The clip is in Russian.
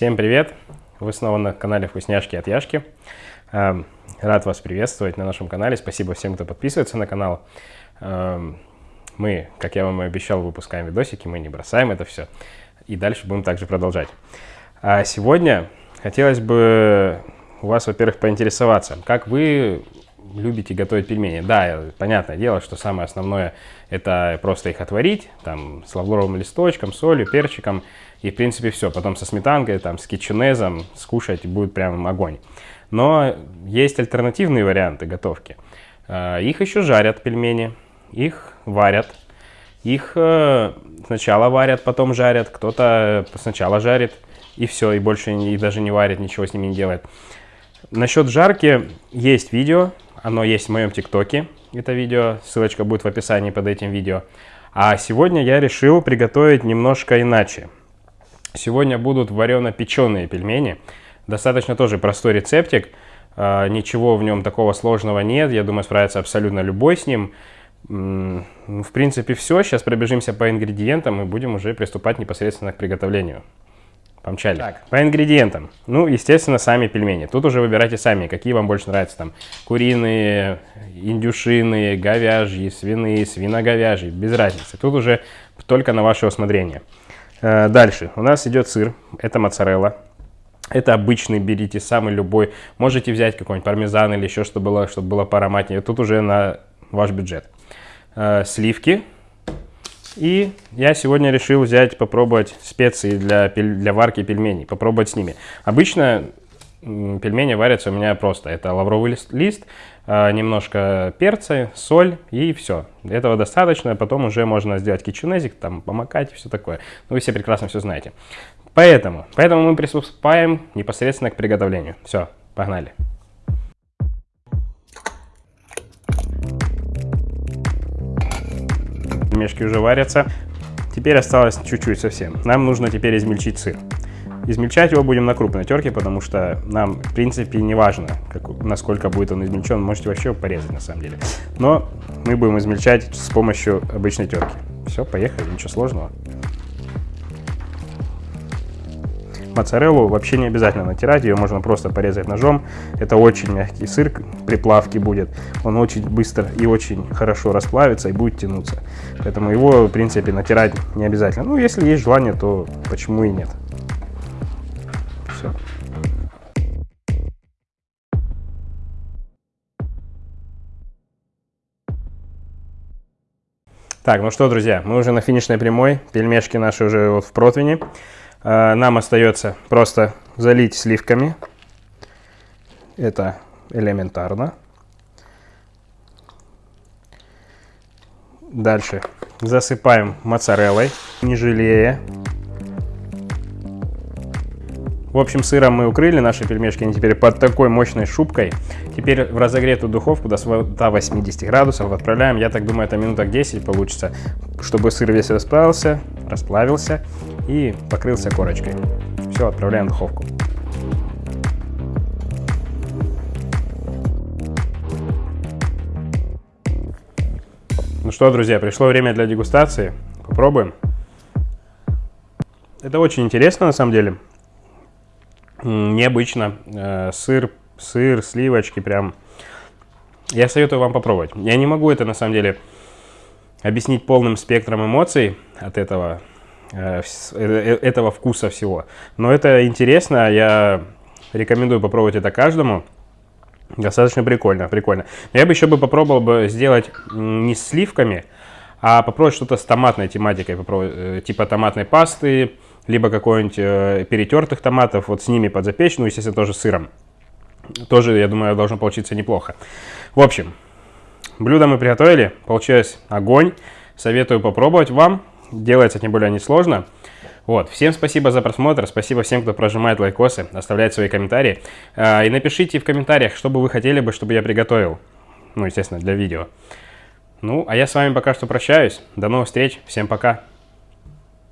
Всем привет! Вы снова на канале Вкусняшки от Яшки. Эм, рад вас приветствовать на нашем канале. Спасибо всем, кто подписывается на канал. Эм, мы, как я вам и обещал, выпускаем видосики, мы не бросаем это все. И дальше будем также продолжать. А сегодня хотелось бы у вас, во-первых, поинтересоваться, как вы любите готовить пельмени. Да, понятное дело, что самое основное это просто их отварить, там, с лавровым листочком, солью, перчиком, и в принципе все. Потом со сметанкой, там, с кетчунезом скушать будет прям огонь. Но есть альтернативные варианты готовки. А, их еще жарят пельмени, их варят. Их э, сначала варят, потом жарят, кто-то сначала жарит и все, и больше и даже не варит, ничего с ними не делает. Насчет жарки есть видео, оно есть в моем ТикТоке, это видео, ссылочка будет в описании под этим видео. А сегодня я решил приготовить немножко иначе. Сегодня будут варено-печеные пельмени. Достаточно тоже простой рецептик, а, ничего в нем такого сложного нет, я думаю, справится абсолютно любой с ним. В принципе, все. Сейчас пробежимся по ингредиентам и будем уже приступать непосредственно к приготовлению. Помчали. Так, по ингредиентам. Ну, естественно, сами пельмени. Тут уже выбирайте сами, какие вам больше нравятся. Там куриные, индюшиные, говяжьи, свиные, свиноговяжьи. Без разницы. Тут уже только на ваше усмотрение. Э, дальше. У нас идет сыр. Это моцарелла. Это обычный, берите самый любой. Можете взять какой-нибудь пармезан или еще что было, чтобы было поароматнее. Тут уже на ваш бюджет. Э, сливки и я сегодня решил взять, попробовать специи для, для варки пельменей, попробовать с ними. Обычно пельмени варятся у меня просто. Это лавровый лист, лист а, немножко перца, соль и все. Этого достаточно, потом уже можно сделать кичунезик, там помакать и все такое. Ну, вы все прекрасно все знаете. Поэтому, поэтому мы приступаем непосредственно к приготовлению. Все, погнали. Пельмешки уже варятся. Теперь осталось чуть-чуть совсем. Нам нужно теперь измельчить сыр. Измельчать его будем на крупной терке, потому что нам, в принципе, не важно, как, насколько будет он измельчен. Можете вообще порезать, на самом деле. Но мы будем измельчать с помощью обычной терки. Все, поехали, ничего сложного. Моцареллу вообще не обязательно натирать, ее можно просто порезать ножом. Это очень мягкий сыр при плавке будет. Он очень быстро и очень хорошо расплавится и будет тянуться. Поэтому его, в принципе, натирать не обязательно. Ну, если есть желание, то почему и нет. Все. Так, ну что, друзья, мы уже на финишной прямой. Пельмешки наши уже вот в противне. А, нам остается просто залить сливками. Это элементарно. Дальше засыпаем моцареллой, не жалея. В общем, сыром мы укрыли наши пельмешки, они теперь под такой мощной шубкой. Теперь в разогретую духовку до 180 градусов отправляем. Я так думаю, это минуток 10 получится, чтобы сыр весь расплавился, расплавился и покрылся корочкой. Все, отправляем в духовку. Ну что, друзья, пришло время для дегустации. Попробуем. Это очень интересно, на самом деле необычно. Э, сыр, сыр, сливочки прям. Я советую вам попробовать. Я не могу это на самом деле объяснить полным спектром эмоций от этого, этого вкуса всего. Но это интересно, я рекомендую попробовать это каждому. Достаточно прикольно, прикольно. я бы еще бы попробовал бы сделать не с сливками, а попробовать что-то с томатной тематикой, типа томатной пасты, либо какой-нибудь э, перетертых томатов, вот с ними подзапечь, ну, естественно, тоже сыром. Тоже, я думаю, должно получиться неплохо. В общем, блюдо мы приготовили, получилось огонь. Советую попробовать вам, делается тем более несложно. Вот, всем спасибо за просмотр, спасибо всем, кто прожимает лайкосы, оставляет свои комментарии. Э, и напишите в комментариях, что бы вы хотели бы, чтобы я приготовил. Ну, естественно, для видео. Ну, а я с вами пока что прощаюсь. До новых встреч, всем пока.